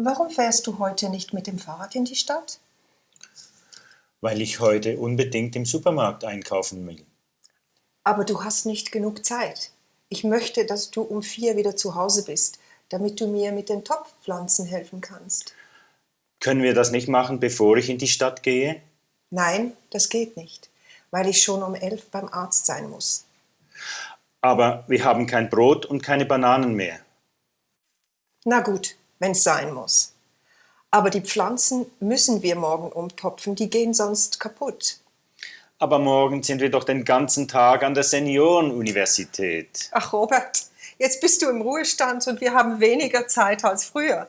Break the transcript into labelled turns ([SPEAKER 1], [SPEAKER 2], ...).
[SPEAKER 1] Warum fährst du heute nicht mit dem Fahrrad in die Stadt?
[SPEAKER 2] Weil ich heute unbedingt im Supermarkt einkaufen will.
[SPEAKER 1] Aber du hast nicht genug Zeit. Ich möchte, dass du um vier wieder zu Hause bist, damit du mir mit den Topfpflanzen helfen kannst.
[SPEAKER 2] Können wir das nicht machen, bevor ich in die Stadt gehe?
[SPEAKER 1] Nein, das geht nicht, weil ich schon um elf beim Arzt sein muss.
[SPEAKER 2] Aber wir haben kein Brot und keine Bananen mehr.
[SPEAKER 1] Na gut, wenn's sein muss. Aber die Pflanzen müssen wir morgen umtopfen, die gehen sonst kaputt.
[SPEAKER 2] Aber morgen sind wir doch den ganzen Tag an der Seniorenuniversität.
[SPEAKER 1] Ach Robert, jetzt bist du im Ruhestand und wir haben weniger Zeit als früher.